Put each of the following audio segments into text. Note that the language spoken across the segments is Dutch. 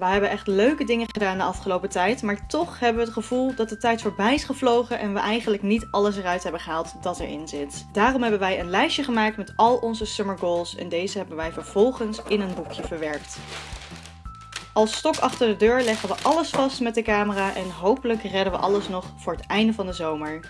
We hebben echt leuke dingen gedaan de afgelopen tijd. Maar toch hebben we het gevoel dat de tijd voorbij is gevlogen. En we eigenlijk niet alles eruit hebben gehaald dat erin zit. Daarom hebben wij een lijstje gemaakt met al onze summer goals. En deze hebben wij vervolgens in een boekje verwerkt. Als stok achter de deur leggen we alles vast met de camera. En hopelijk redden we alles nog voor het einde van de zomer.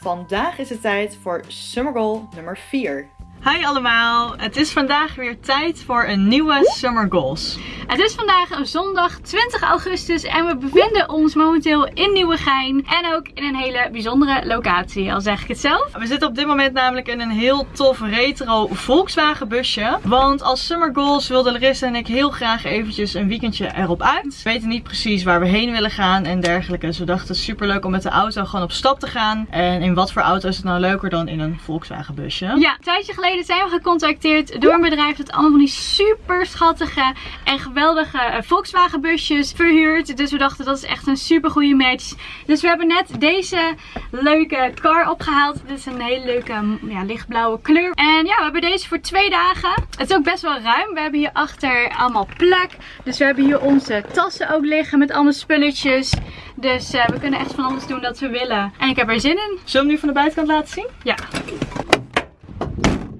Vandaag is het tijd voor summer goal nummer 4. Hi allemaal, het is vandaag weer tijd voor een nieuwe Summer Goals. Het is vandaag een zondag 20 augustus en we bevinden ons momenteel in Nieuwegein. En ook in een hele bijzondere locatie, al zeg ik het zelf. We zitten op dit moment namelijk in een heel tof retro Volkswagen busje. Want als Summer Goals wilden Larissa en ik heel graag eventjes een weekendje erop uit. We weten niet precies waar we heen willen gaan en dergelijke. Dus we dachten super leuk om met de auto gewoon op stap te gaan. En in wat voor auto is het nou leuker dan in een Volkswagen busje? Ja, een tijdje geleden zijn we gecontacteerd door een bedrijf dat allemaal van die super schattige en geweldige eh, Volkswagen busjes verhuurt. Dus we dachten dat is echt een super goede match. Dus we hebben net deze leuke car opgehaald. Dit is een hele leuke ja, lichtblauwe kleur. En ja, we hebben deze voor twee dagen. Het is ook best wel ruim. We hebben hier achter allemaal plek. Dus we hebben hier onze tassen ook liggen met allemaal spulletjes. Dus uh, we kunnen echt van alles doen dat we willen. En ik heb er zin in. Zullen we hem nu van de buitenkant laten zien? Ja.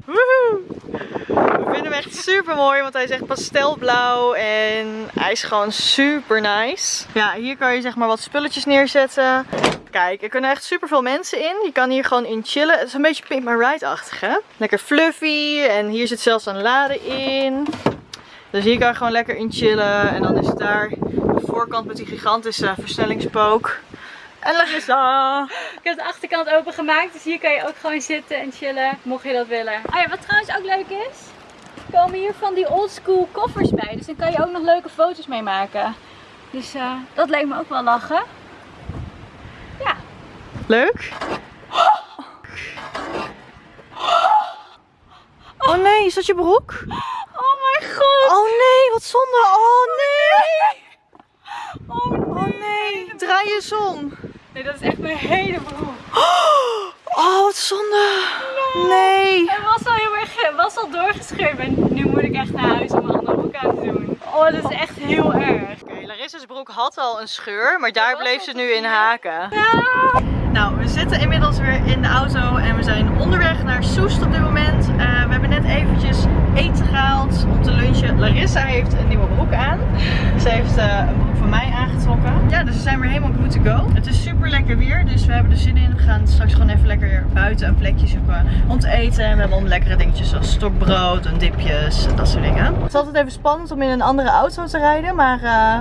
Woehoe! We vinden hem echt super mooi, want hij is echt pastelblauw en hij is gewoon super nice. Ja, hier kan je zeg maar wat spulletjes neerzetten. Kijk, er kunnen echt super veel mensen in. Je kan hier gewoon in chillen. Het is een beetje Pink My Ride-achtig, hè? Lekker fluffy en hier zit zelfs een lade in. Dus hier kan je gewoon lekker in chillen. En dan is het daar de voorkant met die gigantische versnellingspook. En Larissa! Ik heb de achterkant opengemaakt, dus hier kan je ook gewoon zitten en chillen, mocht je dat willen. Oh ja, wat trouwens ook leuk is, er komen hier van die oldschool koffers bij. Dus dan kan je ook nog leuke foto's mee maken. Dus uh, dat leek me ook wel lachen. Ja. Leuk? Oh nee, is dat je broek? Oh mijn god! Oh nee, wat zonde! Oh nee! Oh nee! Oh nee, draai je om. Nee, dat is echt mijn hele broek. Oh, wat zonde. Nee. Het was al heel erg, was al doorgescheurd en nu moet ik echt naar huis om mijn andere broek aan te doen. Oh, dat is echt heel erg. Oké, okay, Larissa's broek had al een scheur, maar daar bleef ze nu in haken. Ja. Nou, we zitten inmiddels weer in de auto en we zijn onderweg naar Soest op dit moment. Uh, we hebben net eventjes eten gehaald om te lunchen. Larissa heeft een nieuwe broek aan. Ze heeft uh, een broek van mij aangetrokken. Ja, dus we zijn weer helemaal good to go. Het is super lekker weer, dus we hebben er zin in. We gaan straks gewoon even lekker buiten een plekje zoeken om te eten. En we hebben om lekkere dingetjes zoals stokbrood en dipjes en dat soort dingen. Het is altijd even spannend om in een andere auto te rijden, maar... Uh,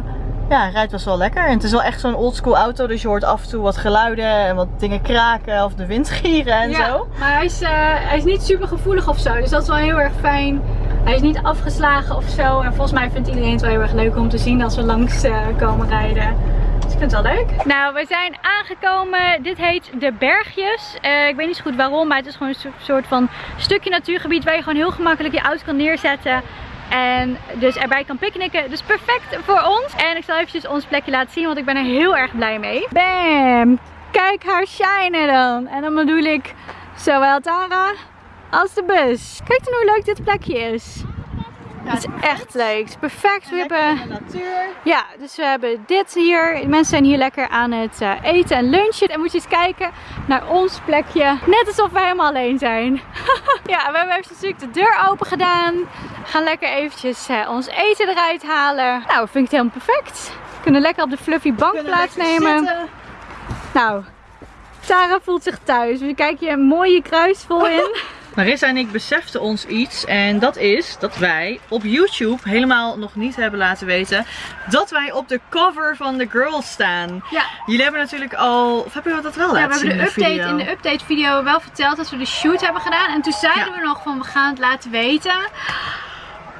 ja, rijdt best wel lekker. En het is wel echt zo'n oldschool auto, dus je hoort af en toe wat geluiden en wat dingen kraken of de wind gieren en ja, zo. maar hij is, uh, hij is niet super gevoelig of zo, dus dat is wel heel erg fijn. Hij is niet afgeslagen of zo. En volgens mij vindt iedereen het wel heel erg leuk om te zien als we langs uh, komen rijden. Ik vind het wel leuk. Nou, we zijn aangekomen. Dit heet De Bergjes. Uh, ik weet niet zo goed waarom, maar het is gewoon een soort van stukje natuurgebied waar je gewoon heel gemakkelijk je auto kan neerzetten. En dus erbij kan picknicken. Dus perfect voor ons. En ik zal eventjes ons plekje laten zien, want ik ben er heel erg blij mee. Bam! Kijk haar shinen dan. En dan bedoel ik zowel Tara als de bus. Kijk dan hoe leuk dit plekje is. Het is echt leuk. Het is perfect. We hebben... natuur. Ja, dus we hebben dit hier. De mensen zijn hier lekker aan het uh, eten en lunchen. En moet je eens kijken naar ons plekje. Net alsof we helemaal alleen zijn. ja, we hebben even natuurlijk de deur open gedaan. We gaan lekker eventjes uh, ons eten eruit halen. Nou, vind ik het helemaal perfect. We kunnen lekker op de fluffy bank plaatsnemen. Nou, Sarah voelt zich thuis. We kijken je een mooie kruisvol in. Marissa en ik beseften ons iets en dat is dat wij op YouTube helemaal nog niet hebben laten weten dat wij op de cover van The Girls staan. Ja. Jullie hebben natuurlijk al, of hebben we dat wel laten ja, we hebben zien de update in de update video wel verteld dat we de shoot hebben gedaan en toen zeiden Ja. we nog van we gaan het laten weten.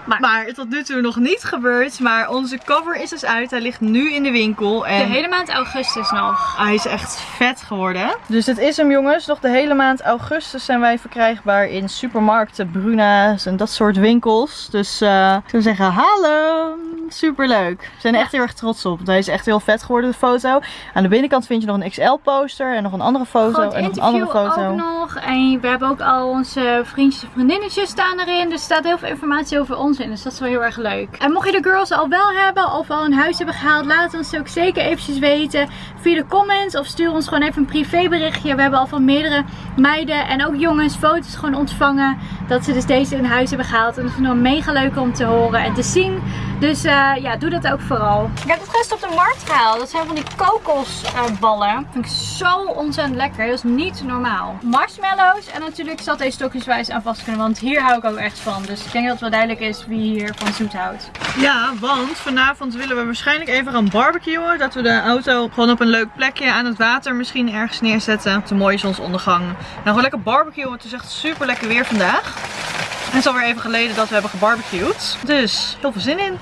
Maar, Maar tot nu toe nog niet gebeurd, maar onze cover is dus uit. Hij ligt nu in de winkel de en hele maand augustus nog. hij is echt vet geworden. Dus dit is hem jongens. Nog de hele maand augustus zijn wij verkrijgbaar in supermarkten, Bruna's en dat soort winkels. Dus eh, ik zou zeggen hallo! Super leuk. We zijn er echt heel erg trots op. Hij is echt heel vet geworden, de foto. Aan de binnenkant vind je nog een XL poster en nog een andere foto en nog een andere foto. ook nog. En we hebben ook al onze vriendjes en vriendinnetjes staan erin. Dus er staat heel veel informatie over ons in. Dus dat is wel heel erg leuk. En mocht je de girls al wel hebben of al een huis hebben gehaald. Laat ons ook zeker eventjes weten. Via de comments of stuur ons gewoon even een privéberichtje. We hebben al van meerdere meiden en ook jongens foto's gewoon ontvangen. Dat ze dus deze in huis hebben gehaald. En dat is nog mega leuk om te horen en te zien. Dus eh, ja, doe dat ook vooral. Ik heb het gisteren op de markt gehaald. Dat zijn van die kokosballen. dat vind ik zo ontzettend lekker. Dat is niet normaal. Marshmallows. En natuurlijk zat deze stokjeswijs aan vast kunnen. Want hier hou ik ook echt van. Dus ik denk dat het wel duidelijk is wie hier van zoet houdt. Ja, want vanavond willen we waarschijnlijk even gaan barbecuen. Dat we de auto gewoon op een leuk plekje aan het water misschien ergens neerzetten. Op de mooie zonsondergang. Nou, gewoon lekker barbecuen. Het is echt super lekker weer vandaag. Het is alweer even geleden dat we hebben gebarbecued. Dus heel veel zin in.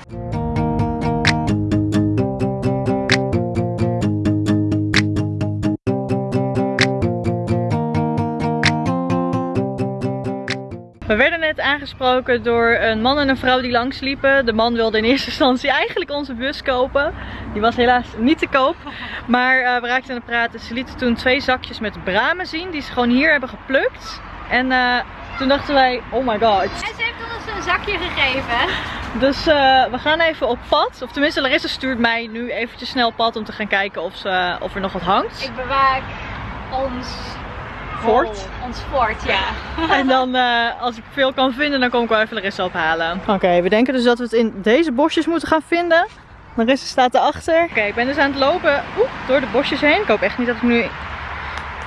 We werden net aangesproken door een man en een vrouw die langsliepen. De man wilde in eerste instantie eigenlijk onze bus kopen. Die was helaas niet te koop. Maar uh, we raakten aan het praten. Ze lieten toen twee zakjes met bramen zien die ze gewoon hier hebben geplukt. En uh, toen dachten wij, oh my god. En ze heeft ons een zakje gegeven. Dus uh, we gaan even op pad. Of tenminste Larissa stuurt mij nu eventjes snel op pad om te gaan kijken of, ze, of er nog wat hangt. Ik bewaak ons fort. ons fort, ja. En dan, uh, als ik veel kan vinden, dan kom ik wel even Larissa ophalen. Oké, okay, we denken dus dat we het in deze bosjes moeten gaan vinden. Larissa staat erachter. Oké, okay, ik ben dus aan het lopen oeh, door de bosjes heen. Ik hoop echt niet dat ik nu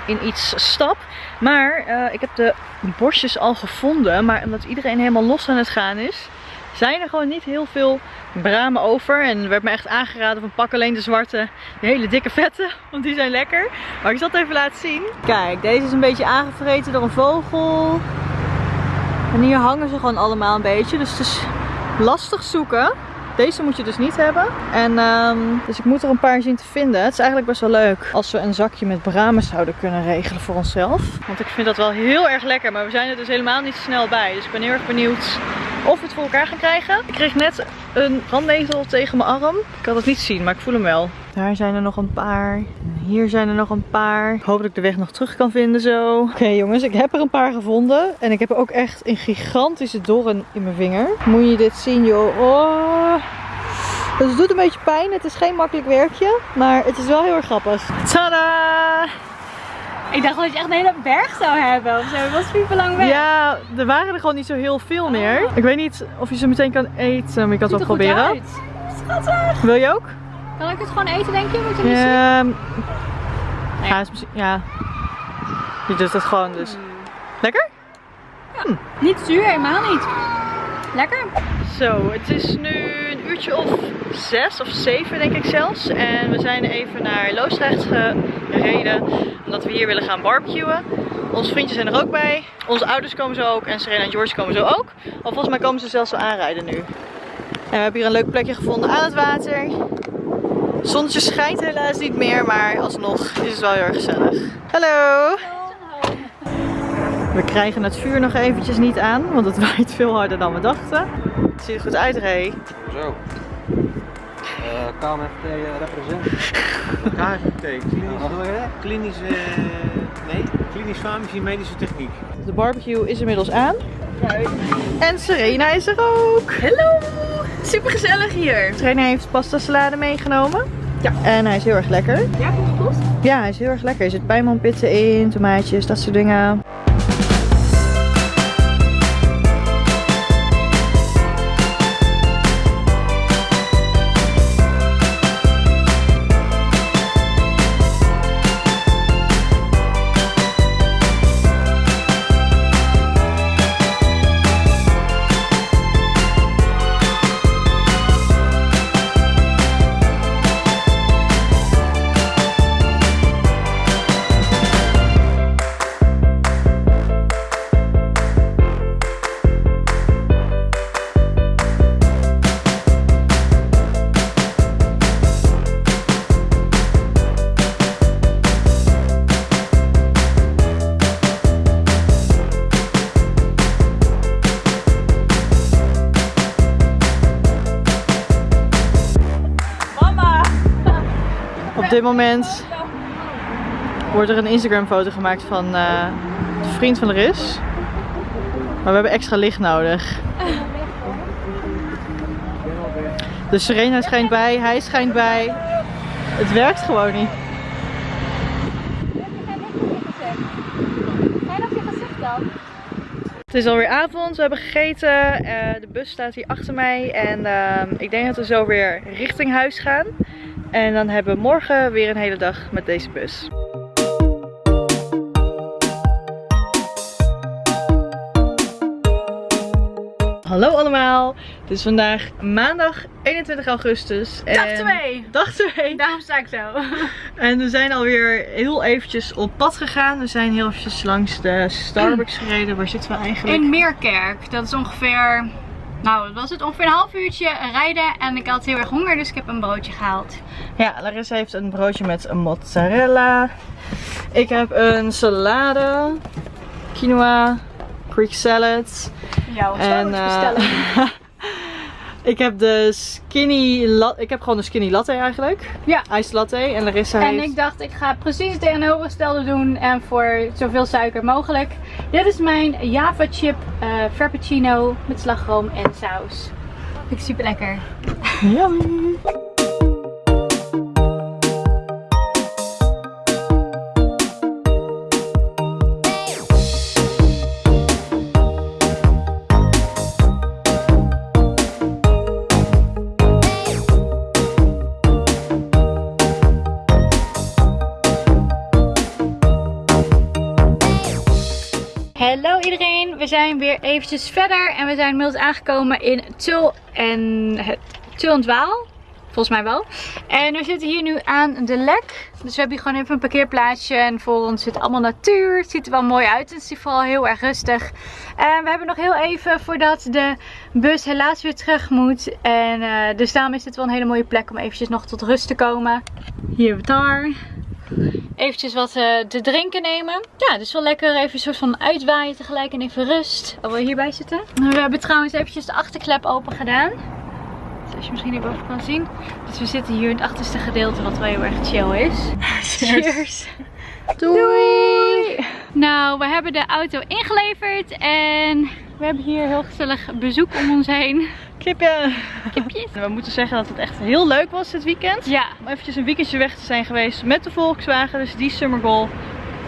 in iets stap. Maar uh, ik heb de bosjes al gevonden. Maar omdat iedereen helemaal los aan het gaan is, zijn er gewoon niet heel veel bramen over. En er werd me echt aangeraden van pak alleen de zwarte, de hele dikke vette. Want die zijn lekker. Maar ik zal het even laten zien. Kijk, deze is een beetje aangevreten door een vogel. En hier hangen ze gewoon allemaal een beetje. Dus het is lastig zoeken. Deze moet je dus niet hebben. En um, dus ik moet er een paar zien te vinden. Het is eigenlijk best wel leuk als we een zakje met bramen zouden kunnen regelen voor onszelf. Want ik vind dat wel heel erg lekker. Maar we zijn er dus helemaal niet snel bij. Dus ik ben heel erg benieuwd of we het voor elkaar gaan krijgen. Ik kreeg net een brandnetel tegen mijn arm. Ik kan het niet zien, maar ik voel hem wel. Daar zijn er nog een paar. Hier zijn er nog een paar. Ik hoop dat ik de weg nog terug kan vinden zo. Oké okay, jongens, ik heb er een paar gevonden. En ik heb ook echt een gigantische doorn in mijn vinger. Moet je dit zien joh. Oh. Dus het doet een beetje pijn. Het is geen makkelijk werkje. Maar het is wel heel erg grappig. Tada! Ik dacht dat je echt een hele berg zou hebben of zo. Het was super lang weg. Ja, er waren er gewoon niet zo heel veel meer. Oh. Ik weet niet of je ze meteen kan eten, maar ik kan het wel proberen. Schattig. Wil je ook? Kan ik het gewoon eten, denk je? Moet je ja, nee. ja, ja. Je doet het gewoon dus. Hmm. Lekker? Ja. Hm. Niet zuur, helemaal niet. Lekker. Zo, het is nu een uurtje of zes of zeven denk ik zelfs. En we zijn even naar Loosdrecht gereden. Omdat we hier willen gaan barbecuen. Onze vriendjes zijn er ook bij. Onze ouders komen zo ook. En Serena en George komen zo ook. Al volgens mij komen ze zelfs zo aanrijden nu. En we hebben hier een leuk plekje gevonden aan het water. Het zonnetje schijnt helaas niet meer, maar alsnog is het wel heel erg gezellig. Hallo! We krijgen het vuur nog eventjes niet aan, want het waait veel harder dan we dachten. Het ziet er goed uit, Ray. Zo. Uh, KMFT uh, represent. KFT, klinische, klinische, nee, klinisch farmacie medische techniek. De barbecue is inmiddels aan. En Serena is er ook. Hallo! Super gezellig hier. Serena heeft pasta salade meegenomen. Ja. En hij is heel erg lekker. Ja, goed? Ja, hij is heel erg lekker. Er zit pijnmanpitten in, tomaatjes, dat soort dingen. Op dit moment wordt er een Instagram foto gemaakt van eh, de vriend van Laris. Maar we hebben extra licht nodig. De Serena schijnt bij, hij schijnt bij. Het werkt gewoon niet. Het is alweer avond, we hebben gegeten. eh, de bus staat hier achter mij. En ehm, ik denk dat we zo weer richting huis gaan. En dan hebben we morgen weer een hele dag met deze bus. Hallo allemaal, het is vandaag maandag 21 augustus. En... Dag 2. Dag 2. Daarom sta ik zo. En we zijn alweer heel eventjes op pad gegaan. We zijn heel eventjes langs de Starbucks gereden. Waar zitten we eigenlijk? In Meerkerk. Dat is ongeveer, nou wat was het? Ongeveer een half uurtje rijden. En ik had heel erg honger, dus ik heb een broodje gehaald. Ja, Larissa heeft een broodje met mozzarella. Ik heb een salade, quinoa, Greek salad. Ja, wat En eh, ik heb de skinny latte. Ik heb gewoon een skinny latte eigenlijk. Ja. Iced latte. En Larissa En heeft... ik dacht, ik ga precies het tegenovergestelde doen en voor zoveel suiker mogelijk. Dit is mijn Java chip eh frappuccino met slagroom en saus. Vind ik super lekker. Yummy. Zijn weer eventjes verder en we zijn inmiddels aangekomen in Tul en Tul en Dwaal. Volgens mij wel. En we zitten hier nu aan de lek. Dus we hebben hier gewoon even een parkeerplaatsje. En voor ons zit allemaal natuur. Het ziet er wel mooi uit. Het is vooral heel erg rustig. En we hebben nog heel even voordat de bus helaas weer terug moet. En eh, dus daarom is dit wel een hele mooie plek om eventjes nog tot rust te komen. Hier hebben we daar eventjes wat eh, te drinken nemen. Ja, dus wel lekker even een soort van uitwaaien tegelijk en even rust. Al we hierbij zitten. We hebben trouwens eventjes de achterklep open gedaan. Zoals je misschien hierboven kan zien. Dus we zitten hier in het achterste gedeelte wat wel heel erg chill is. Cheers. Doei. Nou, we hebben de auto ingeleverd en we hebben hier heel gezellig bezoek om ons heen. Kipje. Kipjes. We moeten zeggen dat het echt heel leuk was dit weekend. Ja, Om eventjes een weekendje weg te zijn geweest met de Volkswagen. Dus die summer goal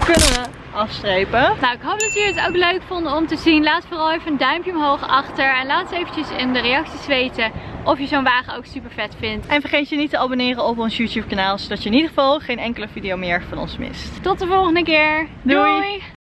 kunnen we afstrepen. Nou, ik hoop dat jullie het ook leuk vonden om te zien. Laat vooral even een duimpje omhoog achter. En laat eens eventjes in de reacties weten of je zo'n wagen ook super vet vindt. En vergeet je niet te abonneren op ons YouTube kanaal. Zodat je in ieder geval geen enkele video meer van ons mist. Tot de volgende keer. Doei. Doei.